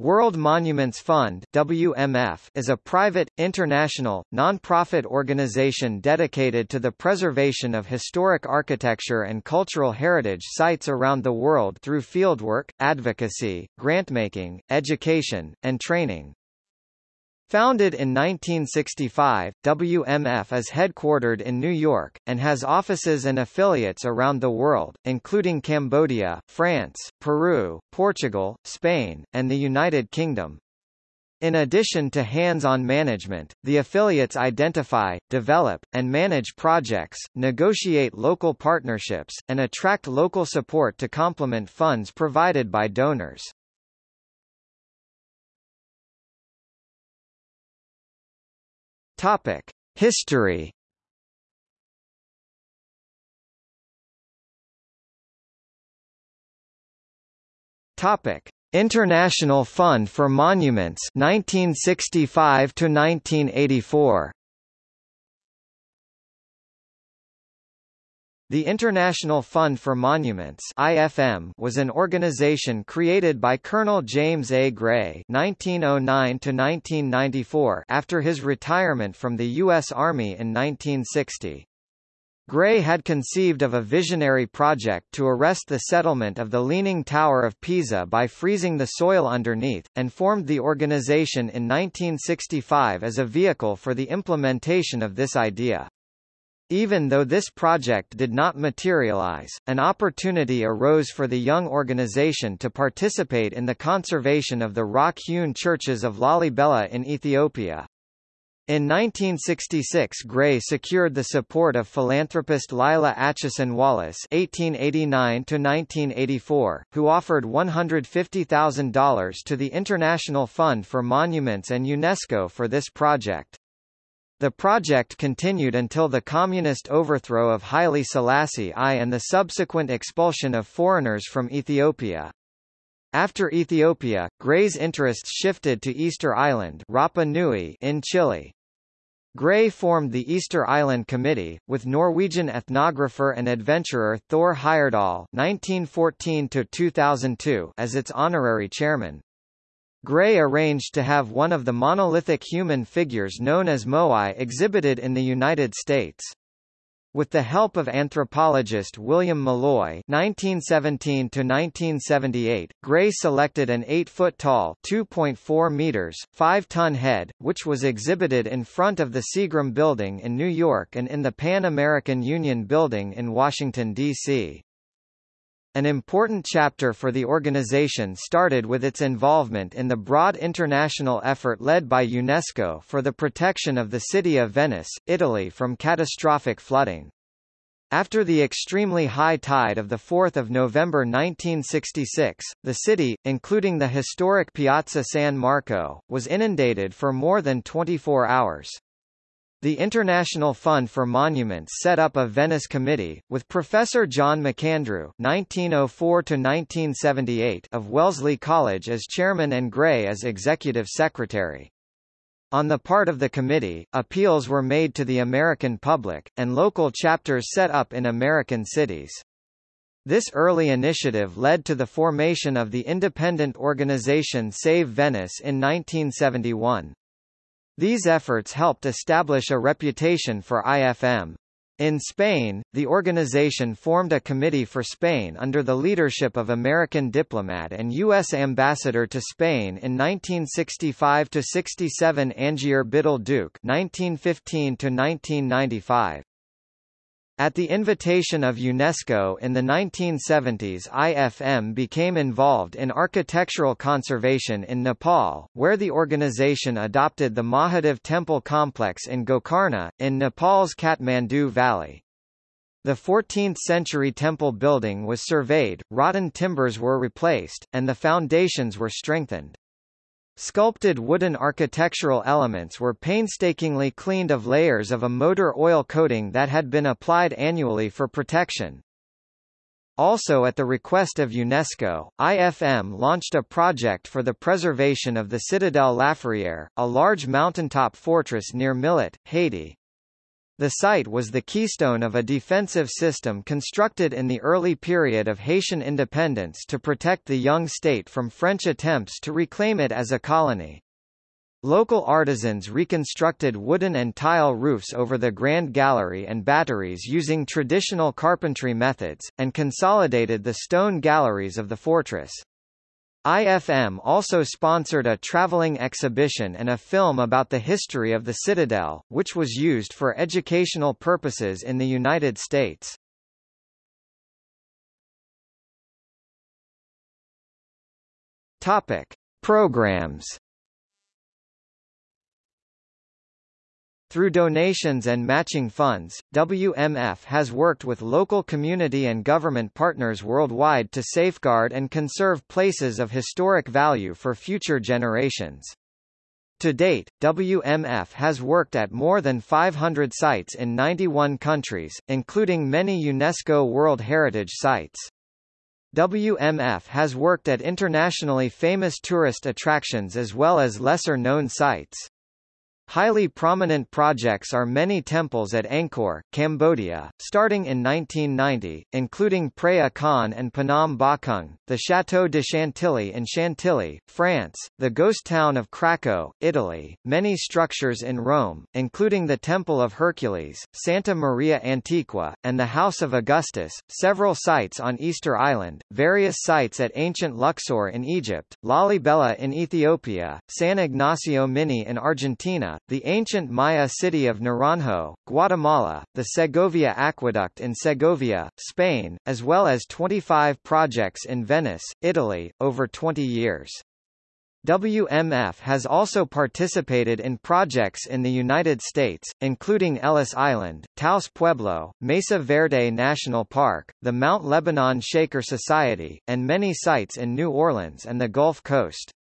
World Monuments Fund WMF is a private, international, non-profit organization dedicated to the preservation of historic architecture and cultural heritage sites around the world through fieldwork, advocacy, grantmaking, education, and training. Founded in 1965, WMF is headquartered in New York, and has offices and affiliates around the world, including Cambodia, France, Peru, Portugal, Spain, and the United Kingdom. In addition to hands-on management, the affiliates identify, develop, and manage projects, negotiate local partnerships, and attract local support to complement funds provided by donors. Topic: History. Topic: International Fund for Monuments 1965 to 1984. The International Fund for Monuments IFM was an organization created by Colonel James A. Gray (1909–1994) after his retirement from the U.S. Army in 1960. Gray had conceived of a visionary project to arrest the settlement of the Leaning Tower of Pisa by freezing the soil underneath, and formed the organization in 1965 as a vehicle for the implementation of this idea. Even though this project did not materialize, an opportunity arose for the young organization to participate in the conservation of the rock-hewn churches of Lalibela in Ethiopia. In 1966 Gray secured the support of philanthropist Lila Acheson Wallace (1889–1984), who offered $150,000 to the International Fund for Monuments and UNESCO for this project. The project continued until the communist overthrow of Haile Selassie I and the subsequent expulsion of foreigners from Ethiopia. After Ethiopia, Gray's interests shifted to Easter Island Rapa Nui in Chile. Gray formed the Easter Island Committee, with Norwegian ethnographer and adventurer Thor Heyerdahl (1914–2002) as its honorary chairman. Gray arranged to have one of the monolithic human figures known as Moai exhibited in the United States. With the help of anthropologist William Mulloy (1917–1978), Gray selected an 8-foot-tall (2.4 meters, 5-ton) head, which was exhibited in front of the Seagram Building in New York and in the Pan American Union Building in Washington D.C. An important chapter for the organization started with its involvement in the broad international effort led by UNESCO for the protection of the city of Venice, Italy from catastrophic flooding. After the extremely high tide of 4 November 1966, the city, including the historic Piazza San Marco, was inundated for more than 24 hours. The International Fund for Monuments set up a Venice Committee, with Professor John McAndrew (1904–1978) of Wellesley College as chairman and Gray as executive secretary. On the part of the committee, appeals were made to the American public, and local chapters set up in American cities. This early initiative led to the formation of the independent organization Save Venice in 1971. These efforts helped establish a reputation for IFM. In Spain, the organization formed a committee for Spain under the leadership of American diplomat and U.S. ambassador to Spain in 1965–67 Angier Biddle Duke 1915 -1995. At the invitation of UNESCO in the 1970s IFM became involved in architectural conservation in Nepal, where the organization adopted the Mahadev temple complex in Gokarna, in Nepal's Kathmandu Valley. The 14th-century temple building was surveyed, rotten timbers were replaced, and the foundations were strengthened. Sculpted wooden architectural elements were painstakingly cleaned of layers of a motor oil coating that had been applied annually for protection. Also at the request of UNESCO, IFM launched a project for the preservation of the Citadel Laferrière, a large mountaintop fortress near Milot, Haiti. The site was the keystone of a defensive system constructed in the early period of Haitian independence to protect the young state from French attempts to reclaim it as a colony. Local artisans reconstructed wooden and tile roofs over the Grand Gallery and batteries using traditional carpentry methods, and consolidated the stone galleries of the fortress. IFM also sponsored a traveling exhibition and a film about the history of the citadel, which was used for educational purposes in the United States. Topic: Programs Through donations and matching funds, WMF has worked with local community and government partners worldwide to safeguard and conserve places of historic value for future generations. To date, WMF has worked at more than 500 sites in 91 countries, including many UNESCO World Heritage Sites. WMF has worked at internationally famous tourist attractions as well as lesser-known sites. Highly prominent projects are many temples at Angkor, Cambodia, starting in 1990, including Preah Khan and Phnom Bakheng, the Château de Chantilly in Chantilly, France, the ghost town of Craco, Italy, many structures in Rome, including the Temple of Hercules, Santa Maria Antiqua, and the House of Augustus, several sites on Easter Island, various sites at ancient Luxor in Egypt, Lalibela in Ethiopia, San Ignacio Mini in Argentina, the ancient Maya city of Naranjo, Guatemala, the Segovia Aqueduct in Segovia, Spain, as well as 25 projects in Venice, Italy, over 20 years. WMF has also participated in projects in the United States, including Ellis Island, Taos Pueblo, Mesa Verde National Park, the Mount Lebanon Shaker Society, and many sites in New Orleans and the Gulf Coast.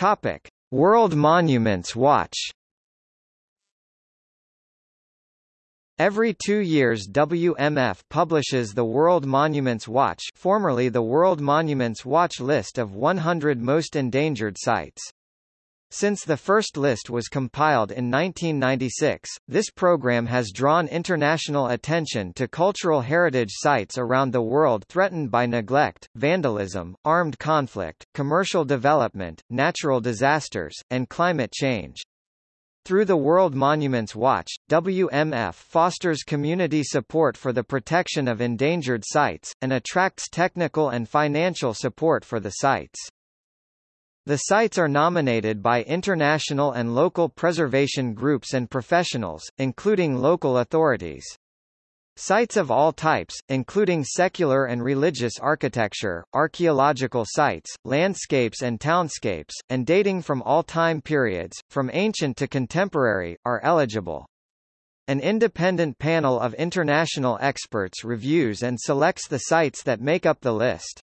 Topic: World Monuments Watch. Every two years WMF publishes the World Monuments Watch formerly the World Monuments Watch list of 100 most endangered sites. Since the first list was compiled in 1996, this program has drawn international attention to cultural heritage sites around the world threatened by neglect, vandalism, armed conflict, commercial development, natural disasters, and climate change. Through the World Monuments Watch, WMF fosters community support for the protection of endangered sites, and attracts technical and financial support for the sites. The sites are nominated by international and local preservation groups and professionals, including local authorities. Sites of all types, including secular and religious architecture, archaeological sites, landscapes and townscapes, and dating from all time periods, from ancient to contemporary, are eligible. An independent panel of international experts reviews and selects the sites that make up the list.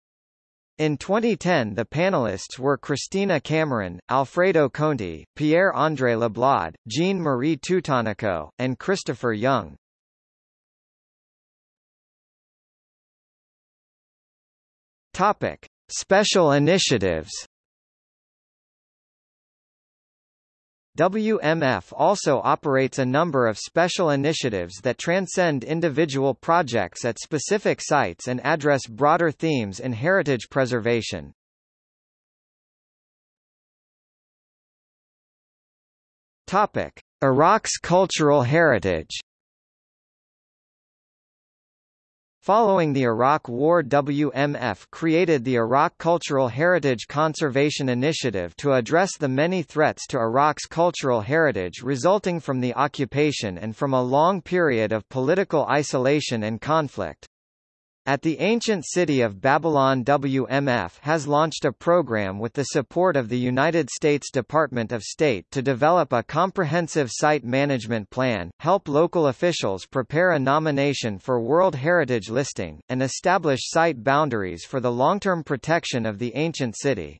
In 2010 the panelists were Christina Cameron, Alfredo Conti, Pierre-André Lablaude, Jean-Marie Toutanacot, and Christopher Young. Topic. Special initiatives WMF also operates a number of special initiatives that transcend individual projects at specific sites and address broader themes in heritage preservation. Topic: Iraq's cultural heritage Following the Iraq War WMF created the Iraq Cultural Heritage Conservation Initiative to address the many threats to Iraq's cultural heritage resulting from the occupation and from a long period of political isolation and conflict. At the ancient city of Babylon WMF has launched a program with the support of the United States Department of State to develop a comprehensive site management plan, help local officials prepare a nomination for World Heritage listing, and establish site boundaries for the long-term protection of the ancient city.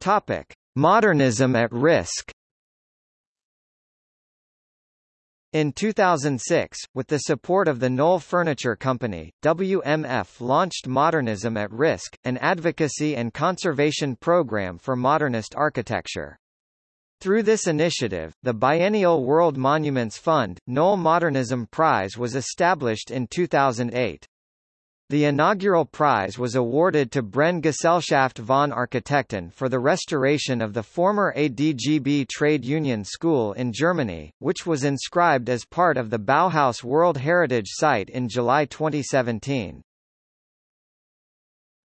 Topic: Modernism at risk In 2006, with the support of the Knoll Furniture Company, WMF launched Modernism at Risk, an advocacy and conservation program for modernist architecture. Through this initiative, the biennial World Monuments Fund, Knoll Modernism Prize was established in 2008. The inaugural prize was awarded to Brenne Gesellschaft von Architekten for the restoration of the former ADGB trade union school in Germany, which was inscribed as part of the Bauhaus World Heritage Site in July 2017.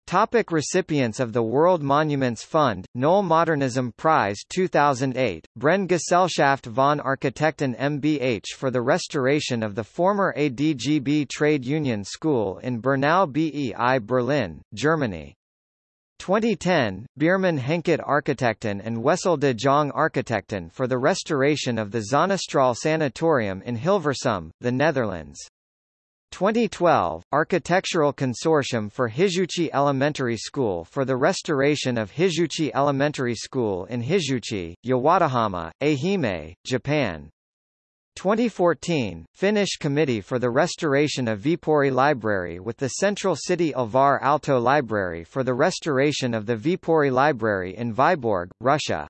Topic recipients of the World Monuments Fund, Knoll Modernism Prize 2008, Brenne Gesellschaft von Architekten MBH for the restoration of the former ADGB Trade Union School in Bernau BEI Berlin, Germany. 2010, Biermann Henket Architekten and Wessel de Jong Architekten for the restoration of the Zonnestraal Sanatorium in Hilversum, the Netherlands. 2012, Architectural Consortium for Hizuchi Elementary School for the restoration of Hizuchi Elementary School in Hizuchi, Yawatahama, Ehime, Japan. 2014, Finnish Committee for the Restoration of Viipuri Library with the Central City Alvar Aalto Library for the restoration of the Viipuri Library in Vyborg, Russia.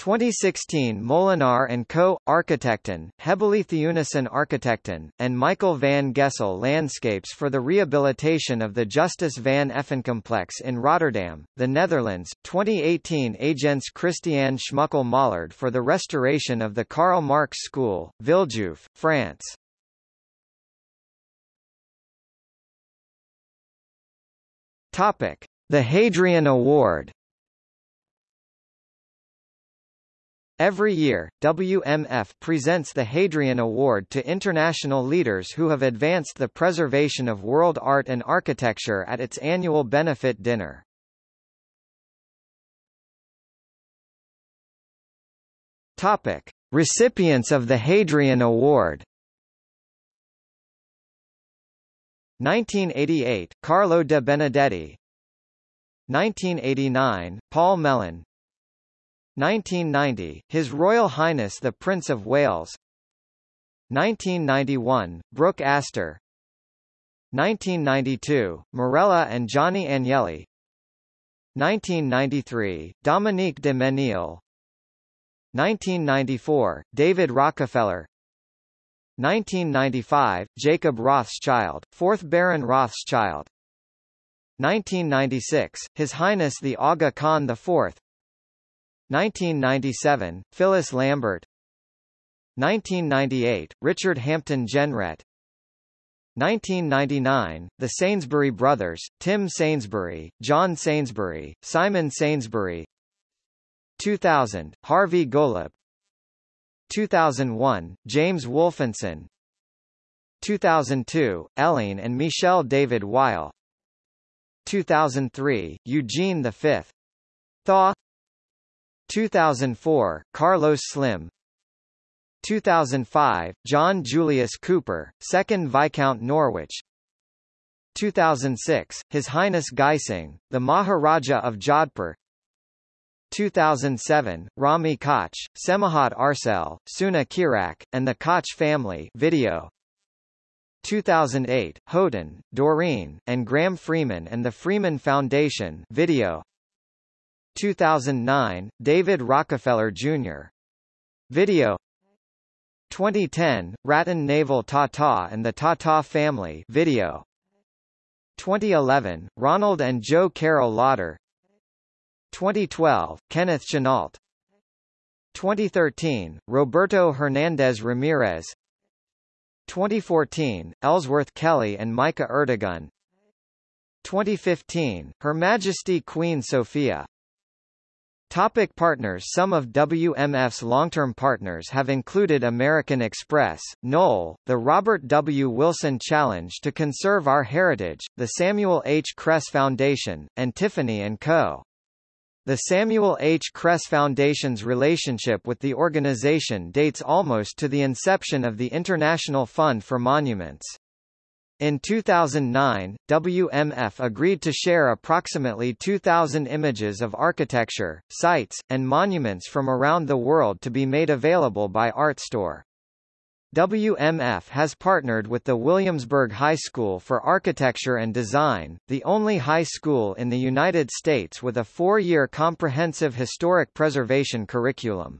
2016 Molenaar & Co., Architecten, Hebeli Theunissen Architekten, and Michael van Gessel Landscapes for the rehabilitation of the Justus van Effen complex in Rotterdam, the Netherlands. 2018 Agence Christian Schmuckle Mollard for the restoration of the Karl Marx School, Villejuif, France. Topic: The Hadrian Award Every year, WMF presents the Hadrian Award to international leaders who have advanced the preservation of world art and architecture at its annual benefit dinner. Topic: Recipients of the Hadrian Award 1988, Carlo de Benedetti 1989, Paul Mellon 1990, His Royal Highness the Prince of Wales. 1991, Brooke Astor. 1992, Marella and Johnny Agnelli. 1993, Dominique de Menil. 1994, David Rockefeller. 1995, Jacob Rothschild, 4th Baron Rothschild. 1996, His Highness the Aga Khan IV 1997, Phyllis Lambert. 1998, Richard Hampton Jenrette. 1999, The Sainsbury Brothers, Tim Sainsbury, John Sainsbury, Simon Sainsbury. 2000, Harvey Golub. 2001, James Wolfensohn. 2002, Ellen and Michel David-Weill. 2003, Eugene V. Thaw 2004, Carlos Slim. 2005, John Julius Cooper, 2nd Viscount Norwich. 2006, His Highness Gaj Singh, the Maharaja of Jodhpur. 2007, Rahmi Koch, Semahat Arsel, Suna Kıraç, and the Koch family video. 2008, Houghton, Doreen, and Graham Freeman and the Freeman Foundation video 2009, David Rockefeller Jr. Video. 2010, Ratan Naval Tata and the Tata Family. Video. 2011, Ronald and Jo Carole Lauder. 2012, Kenneth Chenault. 2013, Roberto Hernandez Ramirez. 2014, Ellsworth Kelly and Mica Ertegün. 2015, Her Majesty Queen Sophia Topic partners Some of WMF's long-term partners have included American Express, Knoll, the Robert W. Wilson Challenge to Conserve Our Heritage, the Samuel H. Kress Foundation, and Tiffany & Co. The Samuel H. Kress Foundation's relationship with the organization dates almost to the inception of the International Fund for Monuments. In 2009, WMF agreed to share approximately 2,000 images of architecture, sites, and monuments from around the world to be made available by ARTstor. WMF has partnered with the Williamsburg High School for Architecture and Design, the only high school in the United States with a four-year comprehensive historic preservation curriculum.